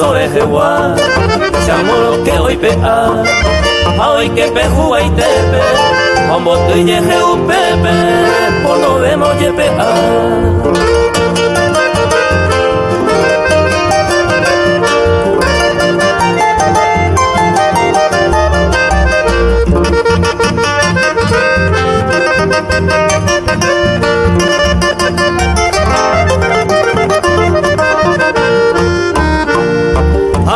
orejas guá, se que hoy pea, hoy que peju y tepe, como tú y un pepe, por lo vemos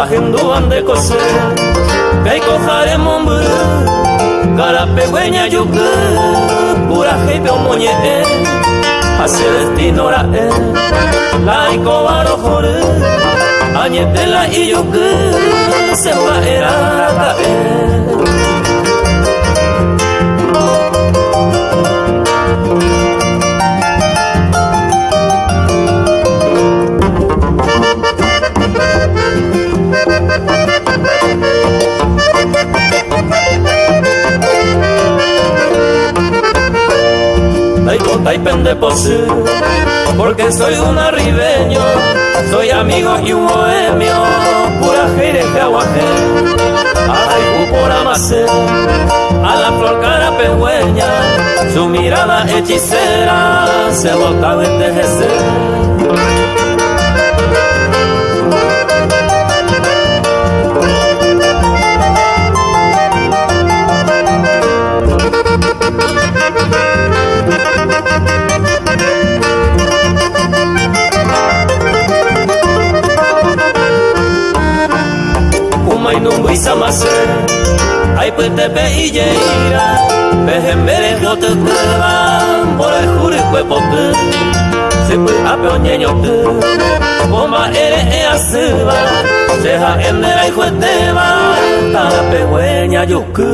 yepea. Ajenduan de coser, que cojare mombre, cara pegüeña yuque, pura jepe o moñe, hace destino ra e, la y cobaro jore, añetela y yuque, se va era caer. y pende porque soy un arribeño, soy amigo y un bohemio, pura jereje aguaje, ay por amacer, a la flor cara pegüeña, su mirada hechicera se botaba en envejecer. samase ay pete pe ijeira behem bere jote teba bora jure kwe pote se kwe ape onyenyo te bomba ere e aseba seha endera y jueteba tara pe hueña yuku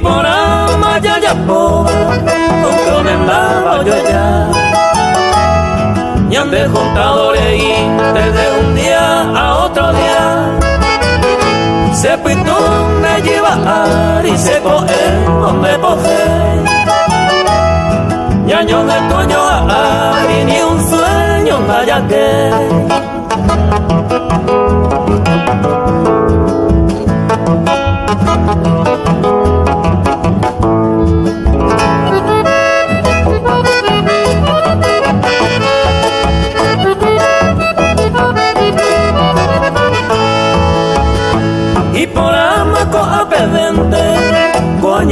y por ama ya ya poba con yo ya. Y ande juntado y desde un día a otro día. Se pintó me lleva y se coge donde coge. Y año de toño a ni un sueño vaya que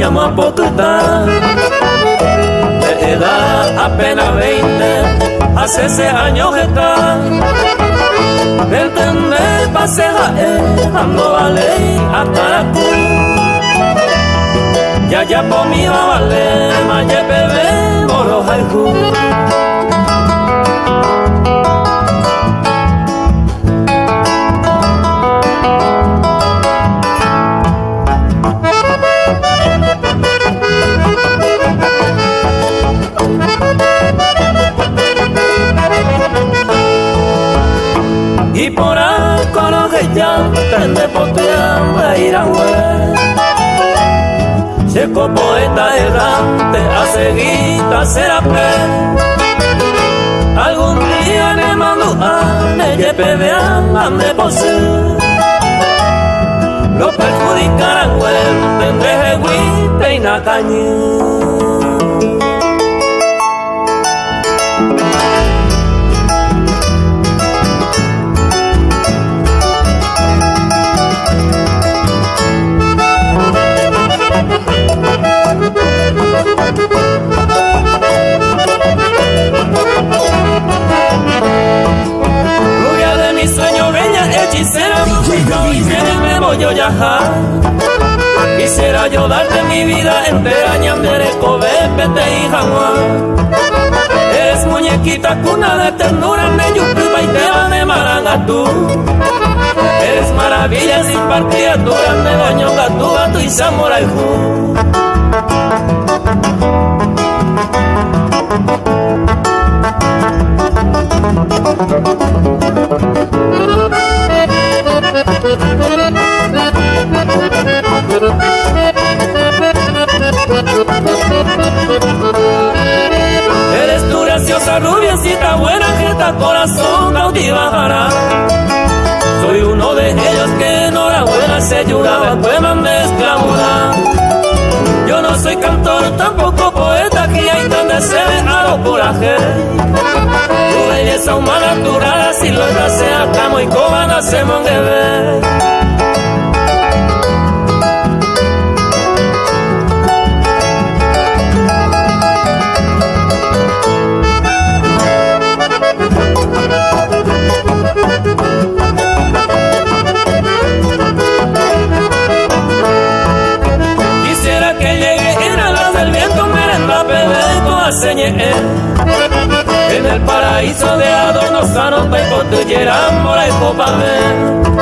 llama Pocutá. De edad apenas 20, hace ese años está. El tender pasea dando a ley a Taracú. Ya ya por mi vale, ma ye bebé, moro de poteando ir a Seco poeta errante, a será pe. Algún día ne mando a yepe vean ande pose. Lo perjudicarán, tendré y nacañé. Hechicera, me voy a viajar. Quisiera yo darte mi vida entera, ñandere, cobe, pete y jaguar. Eres muñequita cuna de ternura, me yupi, y te de maranga tú. Eres maravilla sin partida, tu grande baño, tu gato y samurai. Eres corazón cautivará. Soy uno de ellos que enhorabuena se lloraba, poemas me esclavura. Yo no soy cantor, tampoco poeta, aquí hay se a lo coraje. Tu belleza humana, tu rara silueta, sea camo y cobana, se En el paraíso de adornos sanos y mora y ver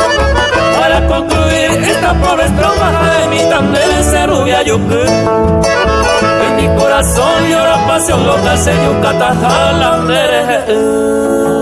Para concluir esta pobre estrofa de mi también rubia yuku En mi corazón llora pasión loca se yucata jalandere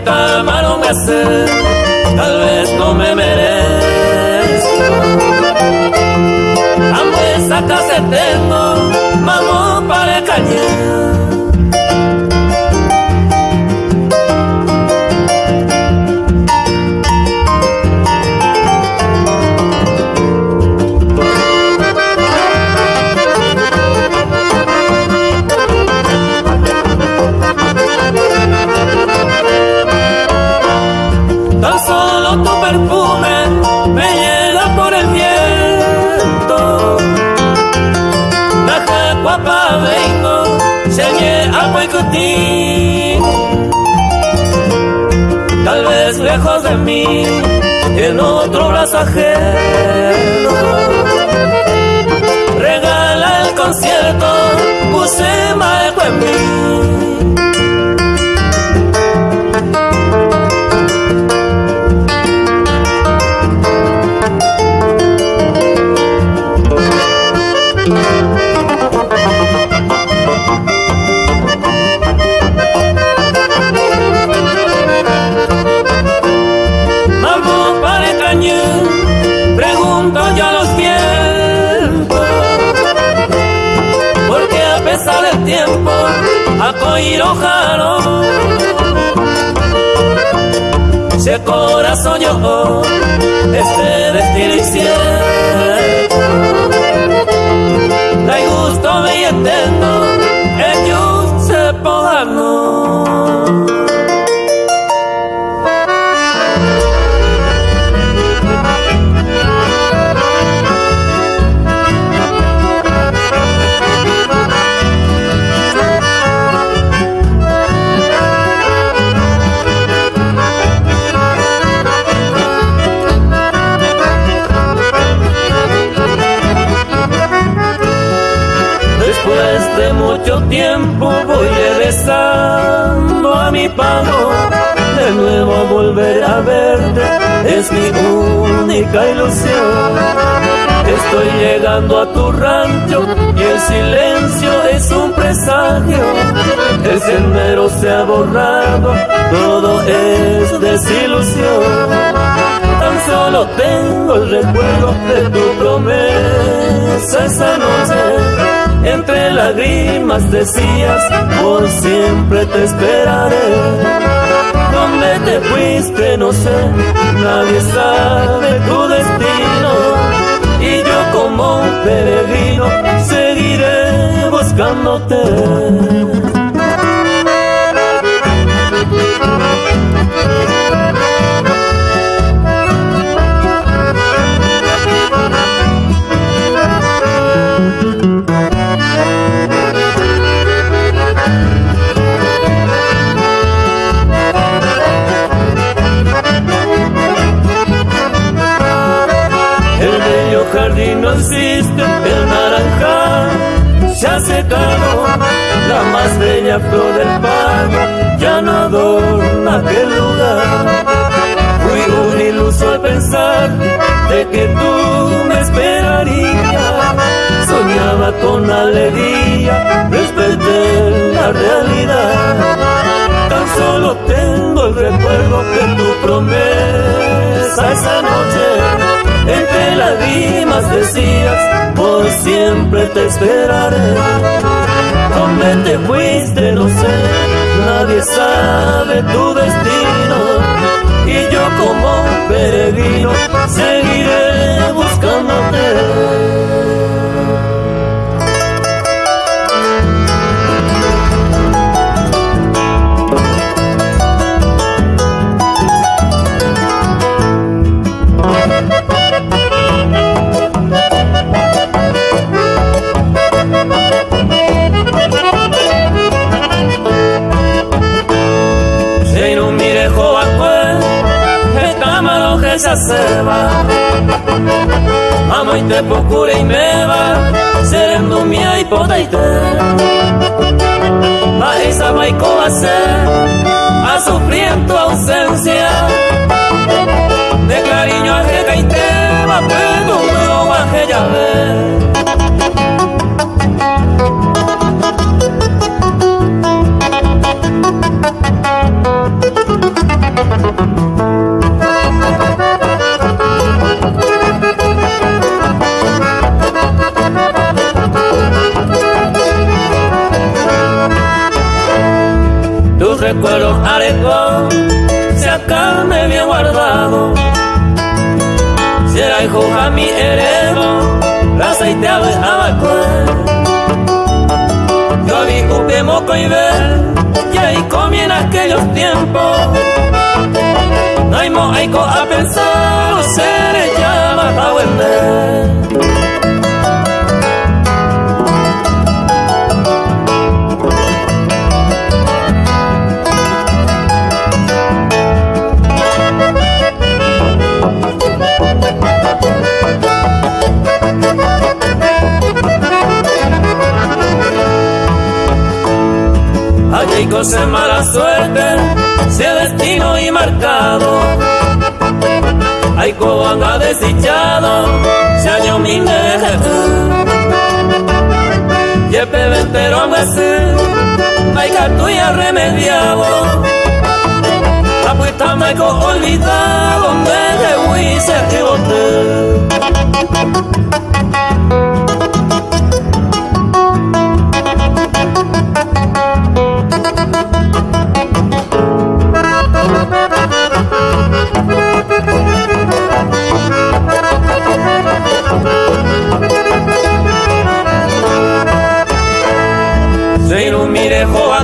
esta mano me hace, tal vez no me merezco. Amo esa casa lejos de mí, en otro brazo ajeno. Si el corazón yo este destino incierto No hay gusto me entiendo mi única ilusión. Estoy llegando a tu rancho y el silencio es un presagio. El sendero se ha borrado, todo es desilusión. Tan solo tengo el recuerdo de tu promesa esa noche entre lágrimas decías, por siempre te esperaré. ¿Dónde te fuiste? No sé, nadie sabe tu destino. Y yo como un peregrino seguiré buscándote. Alegría, desperté la realidad. Tan solo tengo el recuerdo de tu promesa esa noche entre lágrimas decías, por siempre te esperaré. ¿Dónde te fuiste? No sé, nadie sabe tu destino. Y yo como peregrino seguiré buscándote. Te procure y me va Serendo mia hipoteite Marisa vai hacer A sufrir en tu ausencia. De cariño a que y te va Pero no a que recuerdos alejó, se acá me había guardado. Si era hijo a mi heredo, la aceiteado en abacué. Yo vi un moco y ver, y ahí comí en aquellos tiempos. No hay mo, a pensar, seré ya bajo el Hay cosas mala suerte, sea destino y marcado. Hay ha desdichado, se año mi Y el pebentero a veces, hay tuya remediado. La puesta me olvidado, donde de y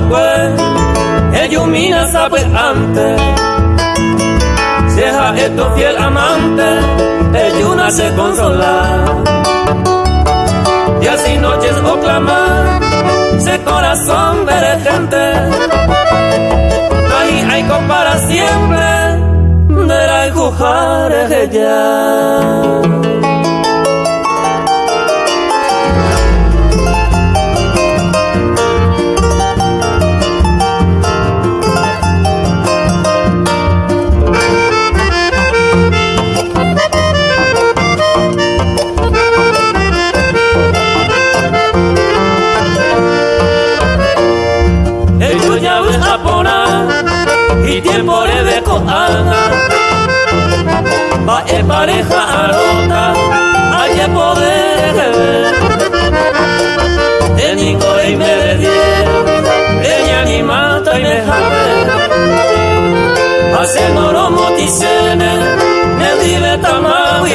se ilumina sabe antes. Sea esto fiel amante, ella se consola. Y así noches o clamar, se corazón de gente. Ahí hay para siempre, de la ella. Y tiempo le dejo anda va en pareja arota hay que poder de Nico y me de ella ni mata y me jale hace noro moticene me dive tamau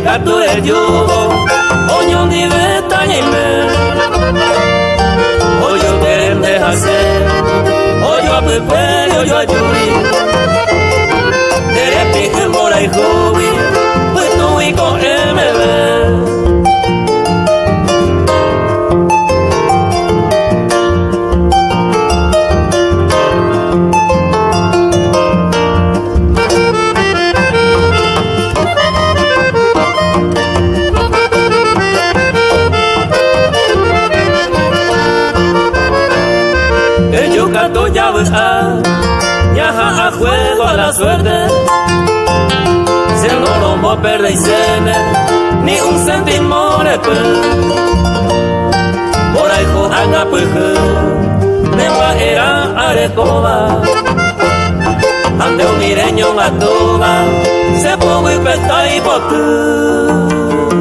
gato el yugo, oño ni beta ni me. Oyo quieren dejarse, oyo a pepe, oyo a yuri. Dere pije mora y jubi, suerte. Si no lo mo perde y ni un céntimo de Por ahí juegan a me va a era arecoba. Ande un mireño en se pongo y pesta y botu.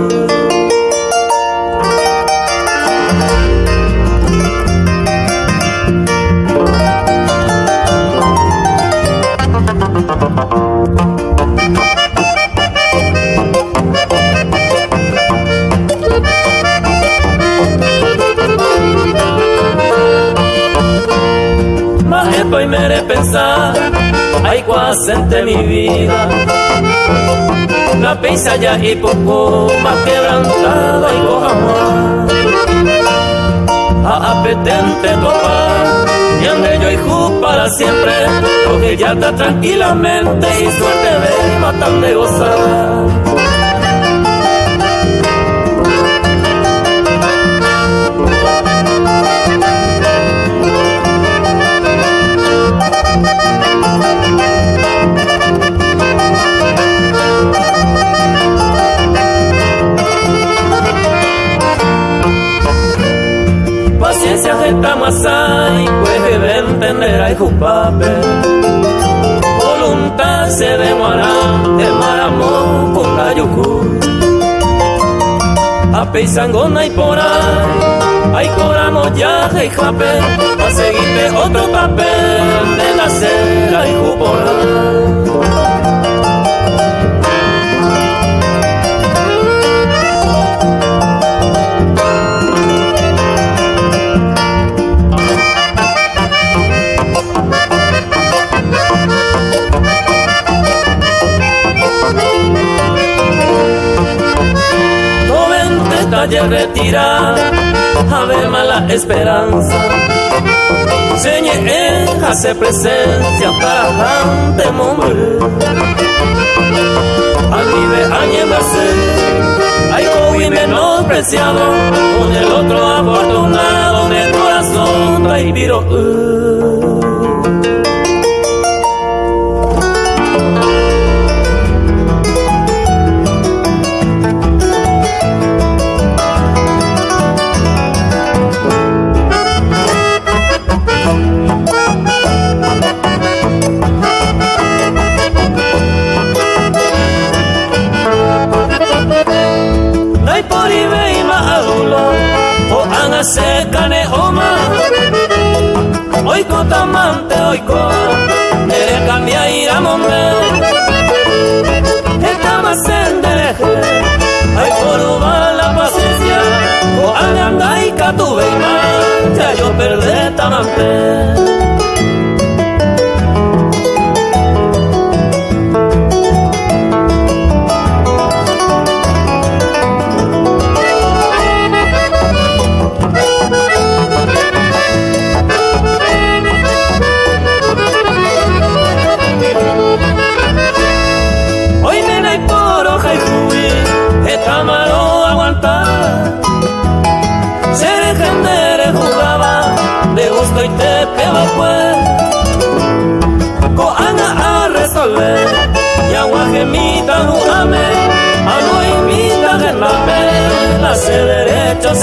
Mi vida. La pisa ya y poco más quebrantada y amor. A apetente topar, y ande yo y para siempre, porque ya está tranquilamente y suerte de matar de gozar. Con la yucu. A peisangona y por ahí, hay coramos ya y jape, a seguirte otro papel de la cera y por calle retira, ave mala esperanza. Señe hace presencia tajante mombre. Al vive añemarse, hay menos menospreciado, con el otro afortunado, mi corazón trae viro. Tamante oiko Nere cambia ira mombe Estaba sendereje Ay por la paciencia. O anga y catuve Ya yo perdé tamante va pues. Ko anga a resolver. Y agua gemita no ame A no imita que la hace derecho a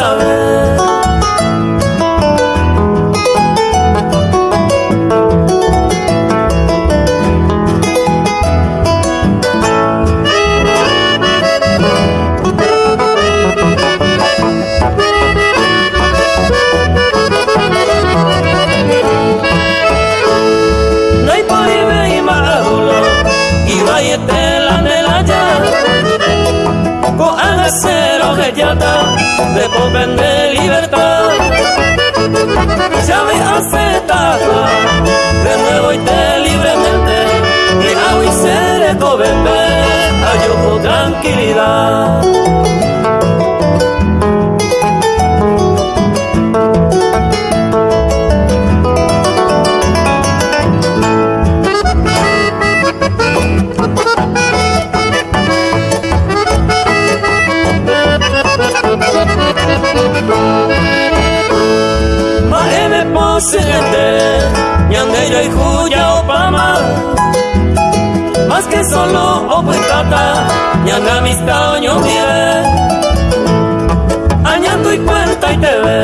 te ve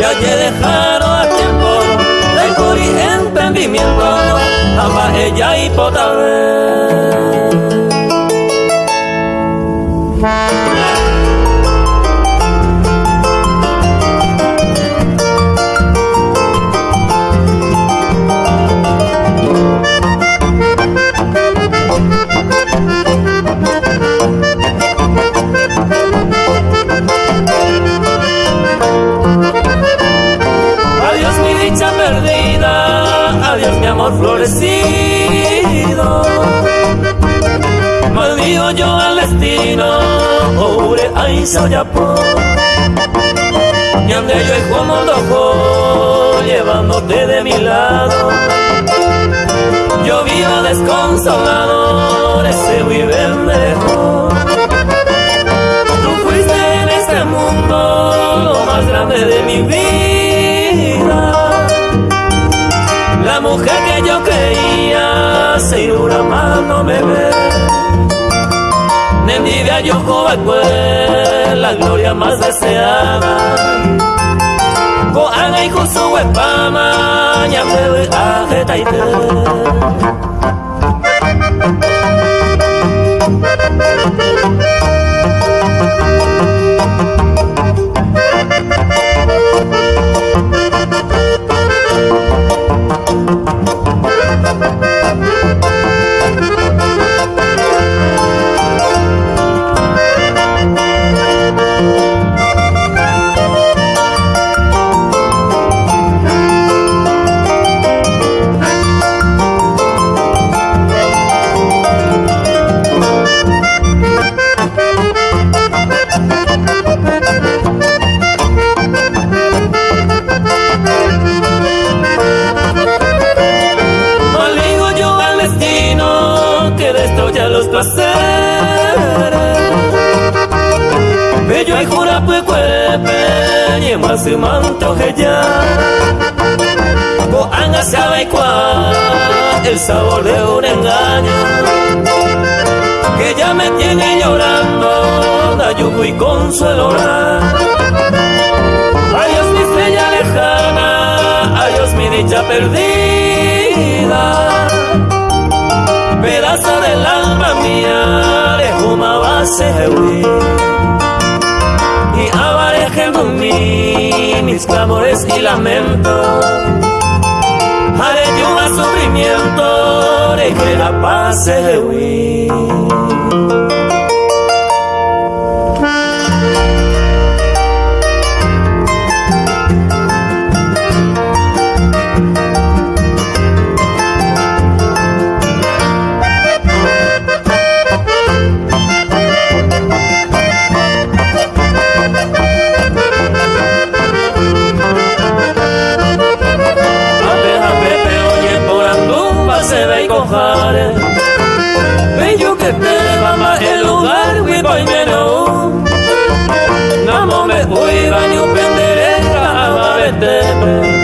Ya que dejaron a tiempo De cori entendimiento Ama ella y florecido. Maldigo yo al destino, ore ay soyapo. Ñande yo y como loco, llevándote de mi lado. Yo vivo desconsolado, ese vive lejos. Tú fuiste en ese mundo lo más grande de mi vida mujer que yo creía se una mano me ve. Nendidia yo pues la gloria más deseada. Koanga y su huepama, ñambe ajetaite. Se manto ya Boanga sabe cuál el sabor de un engaño. Que ya me tiene llorando dayugo y consuelo. Adiós mi estrella lejana adiós mi dicha perdida. Pedazo del alma mía de una base y aparejando mí mis clamores y lamentos. Haré yo a sufrimiento de que la paz se huir. Bello que te más el lugar, me know. Namo me voy, baño penderera, amabete.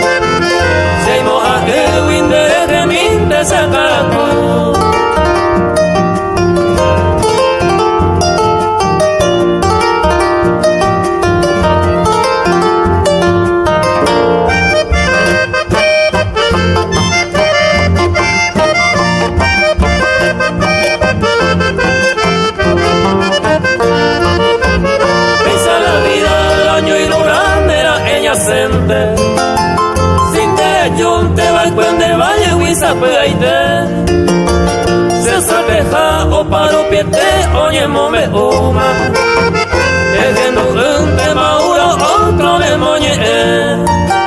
Se sabeja o paro piete oye mome uma. Ejendo un tema uro otro de moñe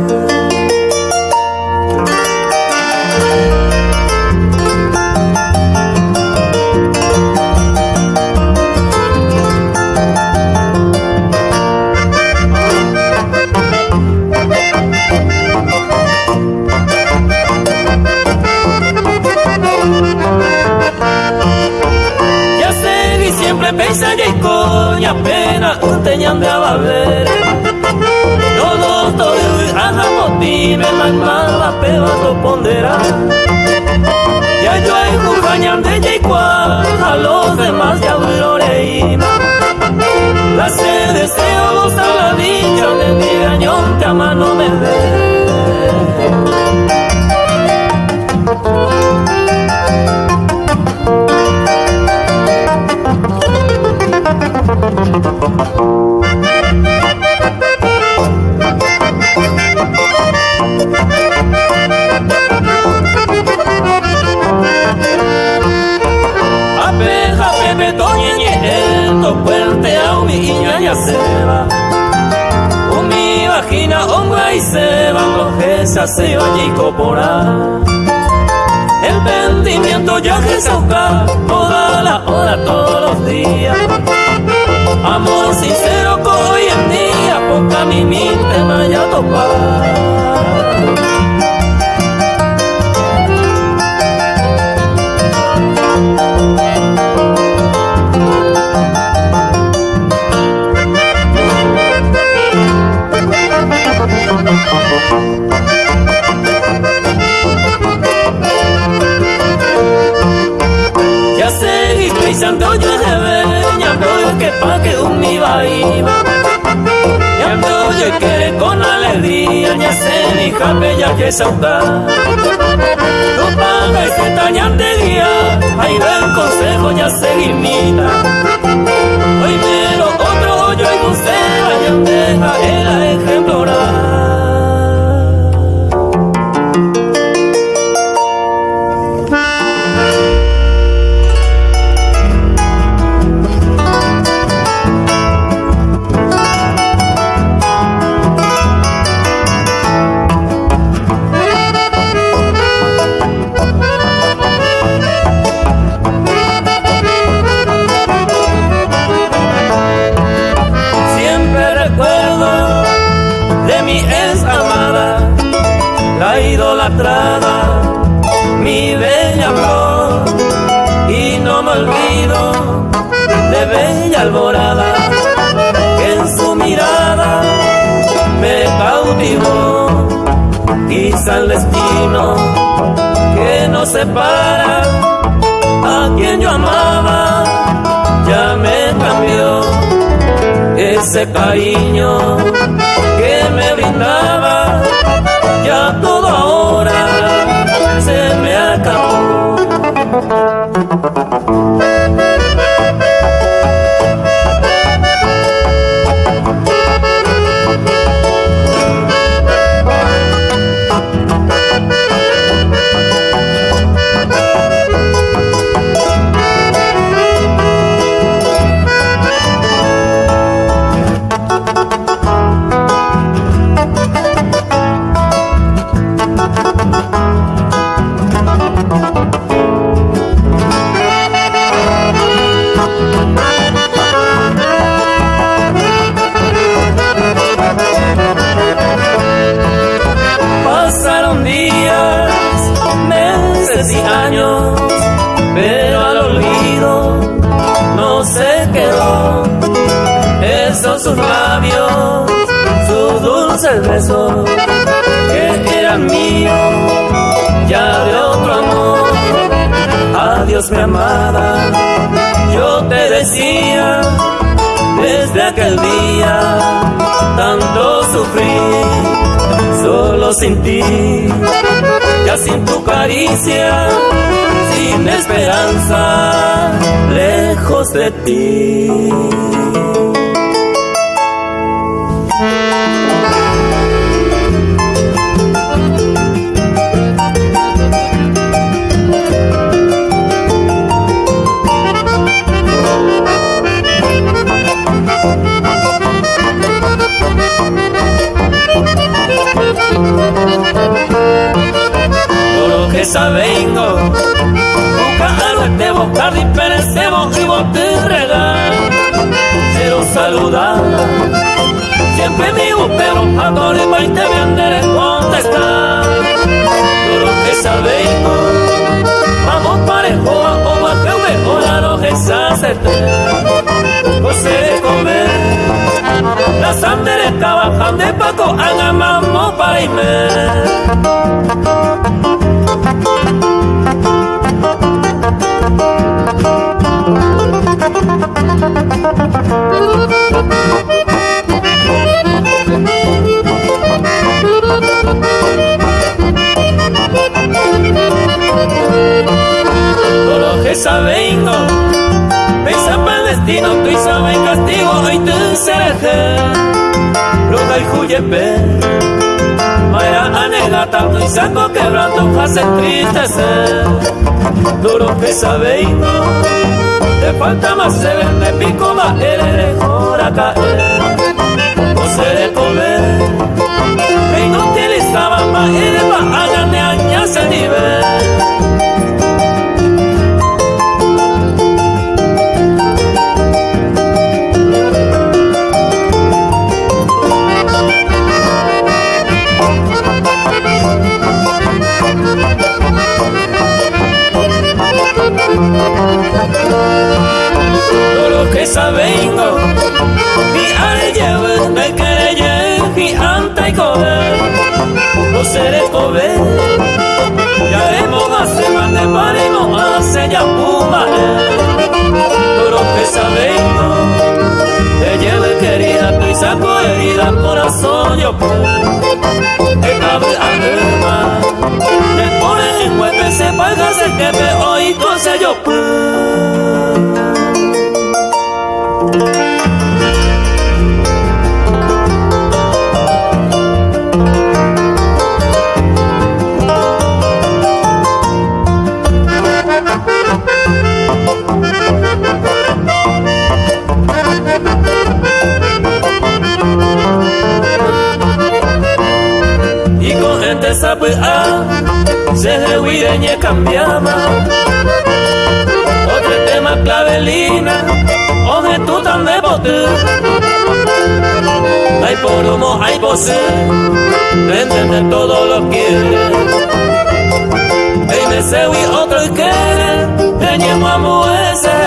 teñan de ababer Todo todo aja motive magma pero to pondera. Ya yo hay jujañan de yeikua a los demás ya floreima La sed deseo a la dicha de mi gañón te ama no me ve Música consejo, se imita. Decía desde aquel día, tanto sufrí, solo sin ti, ya sin tu caricia, sin esperanza, lejos de ti. Sabengo Busca algo te buscar y perecemos y vos te regal Quiero saludar Siempre digo pero a todo y te vendré contestar. Lo que sabengo Vamos parejo a o que mejor lo que nasambere kabakande pako angama mopalaime hace entristecer. Todo que sabengo, te falta más se vende pico más eres a caer o se de comer y no utilizaba más eres de años ese nivel sabengo Mi areyewe me quereye Mi anta y cober No seré cober Ya hemos hace más de paremos Hace ya puma Pero que sabengo Te lleve querida Tu y saco herida Corazón yo Que cabe anima Me pone en huepe Se paga se que me oí Entonces yo pues se de cambiama otro tema clavelina oje tú tan de bote. Hay por humo hay voces de todo lo quiere y me se otro quiere teníamos amo ese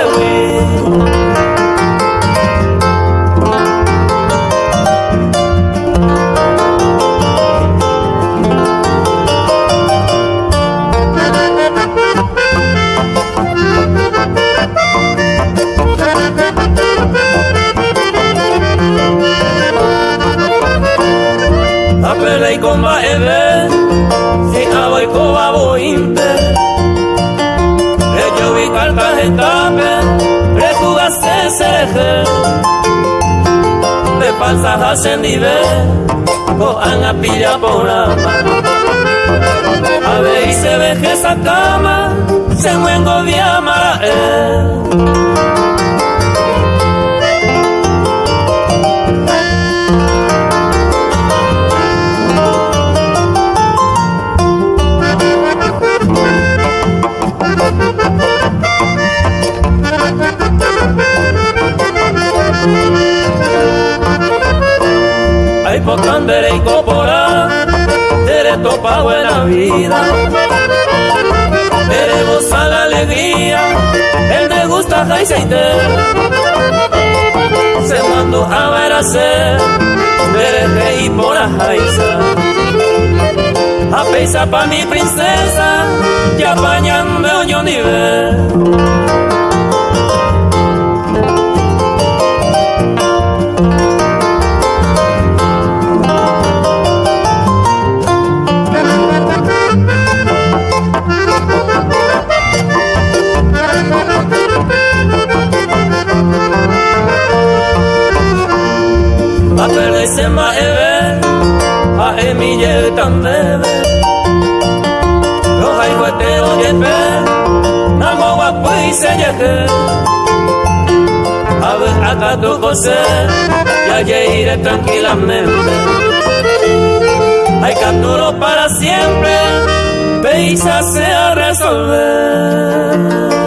la alegría, él me gusta Jaiseiter. se mandó a ver a hacer y por la jaiza a pesar pa' mi princesa ya apañando yo nivel se ma eve a emille tan bebe Roja y juetero de pe Namo guapo y se yeje A ver acá tu José Ya iré tranquilamente. Hay capturo para siempre Peisa se a resolver